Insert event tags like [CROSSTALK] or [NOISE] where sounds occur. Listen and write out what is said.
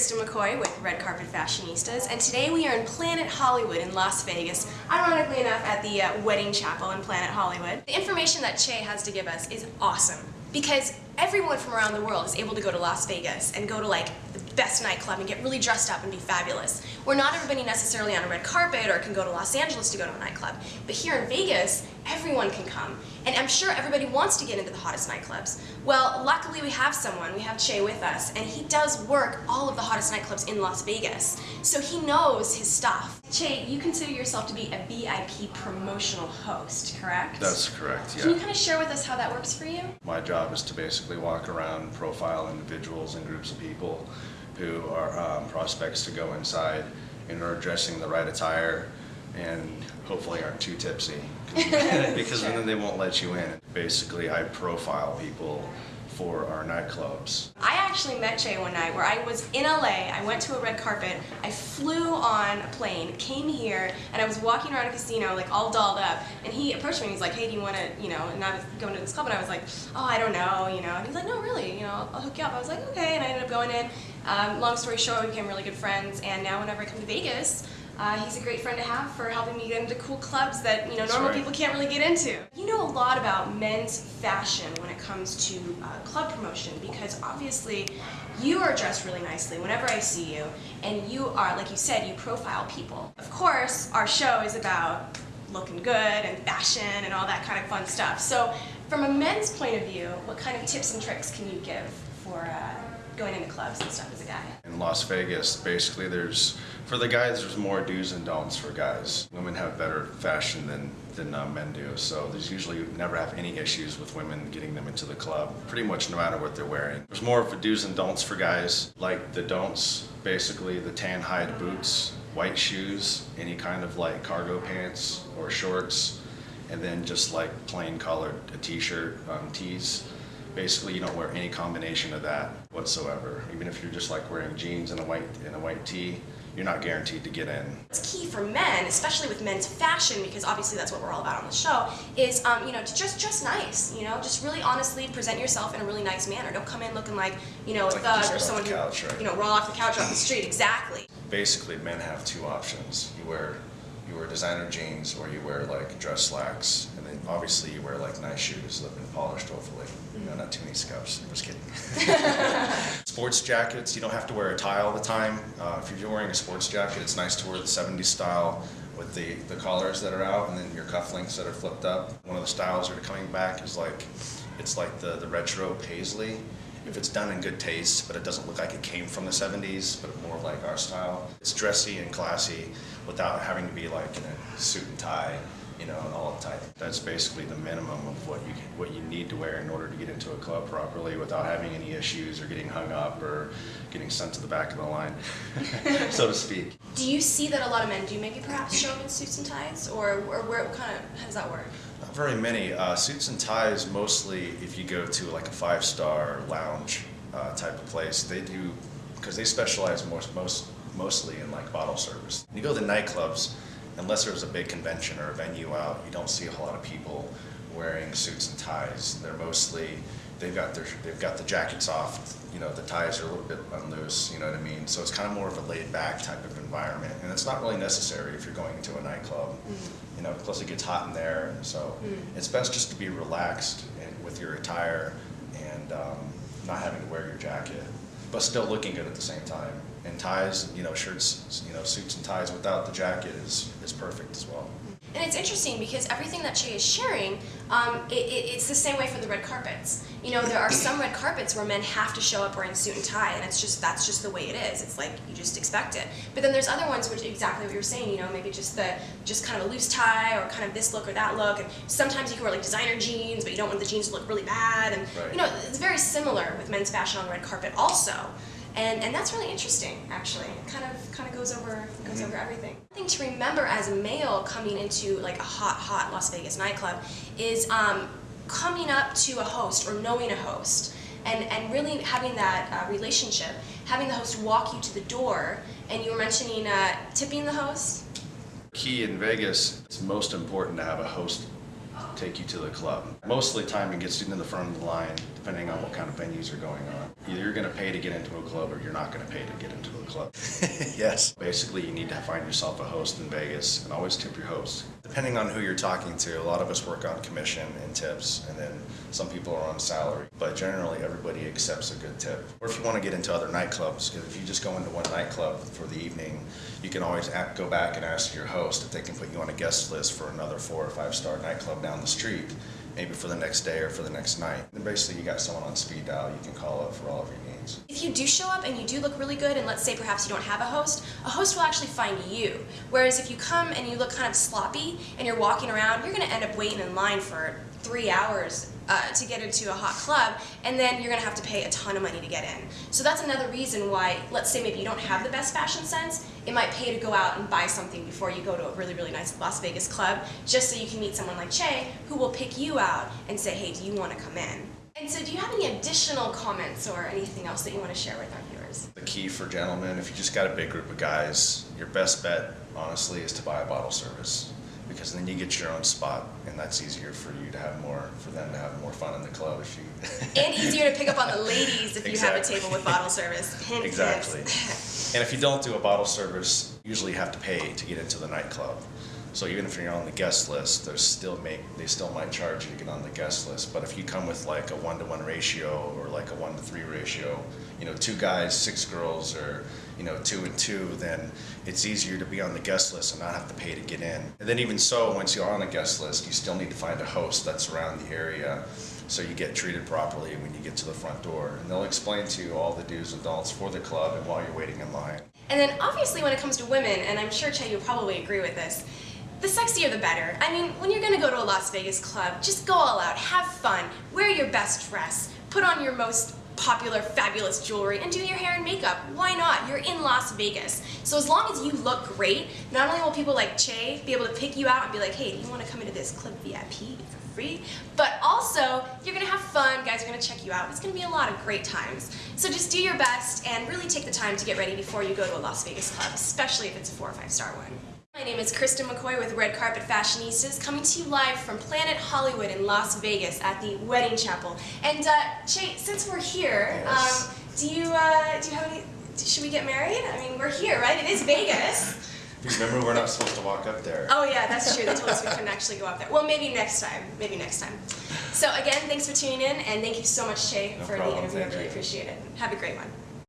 Kristen McCoy with Red Carpet Fashionistas, and today we are in Planet Hollywood in Las Vegas, ironically enough at the uh, Wedding Chapel in Planet Hollywood. The information that Che has to give us is awesome, because everyone from around the world is able to go to Las Vegas and go to like the best nightclub and get really dressed up and be fabulous. Where not everybody necessarily on a red carpet or can go to Los Angeles to go to a nightclub. But here in Vegas, everyone can come. And I'm sure everybody wants to get into the hottest nightclubs. Well, luckily we have someone, we have Che with us, and he does work all of the hottest nightclubs in Las Vegas. So he knows his stuff. Che, you consider yourself to be a VIP promotional host, correct? That's correct, yeah. Can you kind of share with us how that works for you? My job is to basically walk around, profile individuals and groups of people who are um, prospects to go inside and are dressing the right attire and hopefully aren't too tipsy [LAUGHS] because then they won't let you in. Basically, I profile people for our nightclubs. I actually met Jay one night where I was in LA, I went to a red carpet, I flew on a plane, came here, and I was walking around a casino like all dolled up, and he approached me and he's like, hey, do you want to, you know, and I was going to this club and I was like, oh, I don't know, you know, and he's like, no, really, you know, I'll, I'll hook you up. I was like, okay, and I ended up going in. Um, long story short, we became really good friends, and now whenever I come to Vegas, uh, he's a great friend to have for helping me get into cool clubs that you know normal right. people can't really get into. You know a lot about men's fashion when it comes to uh, club promotion because obviously you are dressed really nicely whenever I see you, and you are, like you said, you profile people. Of course, our show is about looking good and fashion and all that kind of fun stuff. So, from a men's point of view, what kind of tips and tricks can you give for uh, going into clubs and stuff as a guy? In Las Vegas, basically there's, for the guys, there's more do's and don'ts for guys. Women have better fashion than, than uh, men do, so there's usually never have any issues with women getting them into the club, pretty much no matter what they're wearing. There's more of a do's and don'ts for guys, like the don'ts, basically the tan hide boots, white shoes, any kind of like cargo pants or shorts, and then just like plain colored a t-shirt, um, tees. Basically, you don't wear any combination of that whatsoever. Even if you're just like wearing jeans and a white and a white tee, you're not guaranteed to get in. It's key for men, especially with men's fashion, because obviously that's what we're all about on the show, is um, you know to just dress nice. You know, just really honestly present yourself in a really nice manner. Don't come in looking like you know a Like thug or someone the who right? you know roll off the couch off the street. Exactly. Basically, men have two options. You wear you wear designer jeans or you wear like dress slacks, and then obviously you wear like nice shoes that have been polished, hopefully. You know, not too many scuffs. I'm just kidding. [LAUGHS] sports jackets, you don't have to wear a tie all the time. Uh, if you're wearing a sports jacket, it's nice to wear the 70s style with the, the collars that are out and then your cufflinks that are flipped up. One of the styles that are coming back is like, it's like the, the retro paisley. If it's done in good taste, but it doesn't look like it came from the 70s, but more like our style. It's dressy and classy without having to be like in a suit and tie, you know, and all uptight. That's basically the minimum of what you what you need to wear in order to get into a club properly without having any issues or getting hung up or getting sent to the back of the line, [LAUGHS] so to speak. Do you see that a lot of men do maybe perhaps show up in suits and ties, or or where kind of how does that work? Not very many. Uh, suits and ties, mostly if you go to like a five-star lounge uh, type of place, they do, because they specialize most, most, mostly in like bottle service. When you go to nightclubs, unless there's a big convention or a venue out, you don't see a whole lot of people wearing suits and ties. They're mostly, they've got their, they've got the jackets off, you know, the ties are a little bit unloose, you know what I mean? So it's kind of more of a laid-back type of environment, and it's not really necessary if you're going into a nightclub. You know, plus it gets hot in there, and so it's best just to be relaxed and with your attire and um, not having to wear your jacket, but still looking good at the same time. And ties, you know, shirts, you know, suits and ties without the jacket is is perfect as well. And it's interesting because everything that Che is sharing, um, it, it, it's the same way for the red carpets. You know, there are some red carpets where men have to show up wearing suit and tie, and it's just that's just the way it is. It's like you just expect it. But then there's other ones which exactly what you were saying. You know, maybe just the just kind of a loose tie or kind of this look or that look. And sometimes you can wear like designer jeans, but you don't want the jeans to look really bad. And Right. you know, it's very similar with men's fashion on the red carpet also. And, and that's really interesting, actually. It kind of kind of goes over goes over everything. One thing to remember as a male coming into like a hot, hot Las Vegas nightclub is um, coming up to a host or knowing a host and, and really having that uh, relationship, having the host walk you to the door. And you were mentioning uh, tipping the host. Key in Vegas, it's most important to have a host take you to the club. Mostly of the time, it gets you to the front of the line, depending on what kind of venues are going on. Either you're gonna pay to get into a club, or you're not gonna pay to get into a club. [LAUGHS] yes. Basically, you need to find yourself a host in Vegas, and always tip your host. Depending on who you're talking to, a lot of us work on commission and tips, and then some people are on salary. But generally, everybody accepts a good tip. Or if you want to get into other nightclubs, because if you just go into one nightclub for the evening, you can always go back and ask your host if they can put you on a guest list for another four or five star nightclub down the street, maybe for the next day or for the next night. And basically, you got someone on speed dial you can call up for all of your needs. If you do show up and you do look really good, and let's say perhaps you don't have a host, a host will actually find you. Whereas if you come and you look kind of sloppy and you're walking around, you're going to end up waiting in line for three hours uh, to get into a hot club, and then you're to have to pay a ton of money to get in. So that's another reason why, let's say maybe you don't have the best fashion sense, it might pay to go out and buy something before you go to a really, really nice Las Vegas club, just so you can meet someone like Che who will pick you out and say, hey, do you want to come in? And so, do you have any additional comments or anything else that you want to share with our viewers? The key for gentlemen, if you just got a big group of guys, your best bet, honestly, is to buy a bottle service. Because then you get your own spot, and that's easier for you to have more, for them to have more fun in the club if you. [LAUGHS] And easier to pick up on the ladies if you have a table with bottle service. [LAUGHS] Exactly. And if you don't do a bottle service, you usually have to pay to get into the nightclub. So even if you're on the guest list, there's still make they still might charge you to get on the guest list. But if you come with like a one to one ratio or like a one to three ratio, you know, two guys, six girls, or you know, two and two, then it's easier to be on the guest list and not have to pay to get in. And then even so, once you're on a guest list, you still need to find a host that's around the area so you get treated properly when you get to the front door. And they'll explain to you all the do's and don'ts for the club and while you're waiting in line. And then obviously when it comes to women, and I'm sure Che you'll probably agree with this, the sexier the better. I mean, when you're gonna go to a Las Vegas club, just go all out, have fun, wear your best dress, put on your most popular, fabulous jewelry, and do your hair and makeup. Why not? You're in Las Vegas. So as long as you look great, not only will people like Che be able to pick you out and be like, hey, do you wanna come into this club VIP for free? But also, you're gonna have fun, guys are gonna check you out. It's gonna be a lot of great times. So just do your best and really take the time to get ready before you go to a Las Vegas club, especially if it's a four or five star one. My name is Kristen McCoy with Red Carpet Fashionistas, coming to you live from Planet Hollywood in Las Vegas at the Wedding Chapel. And uh, Che, since we're here, Yes. um, do you uh, do you have any? Should we get married? I mean, we're here, right? It is Vegas. Remember, we're not supposed to walk up there. Oh yeah, that's true. They told us we couldn't actually go up there. Well, maybe next time. Maybe next time. So again, thanks for tuning in, and thank you so much, Che, No for problem. the interview. I really appreciate it. Have a great one.